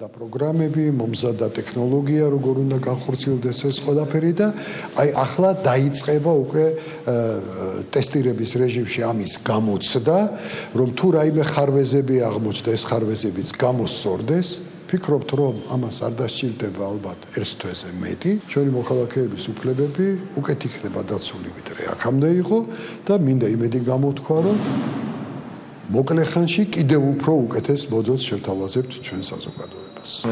და პროგრამები, მომზადა ტექნოლოგია, როგორ უნდა განხორციელდეს ეს ყველაფერი და აი ახლა დაიწყება უკვე ტესტირების რეჟიმში ამის გამოცდა, რომ თუ რაიმე ხარვეზები აღმოჩნდა, ეს ხარვეზებიც გამოსწორდეს. ფიქრობთ, რომ ამას არ დასჭირდება ალბათ ერთ თვეზე მეტი. ჩვენი მოქალაქეების უფლებები უკეთ იქნება დაცული, ვიდრე აქამდე იყო და მინდა იმედი გამოთქვა, რომ მოკლე ხანში კიდევ უფრო უკეთეს მოდელს შევთავაზებთ ჩვენ საზოგადოებას.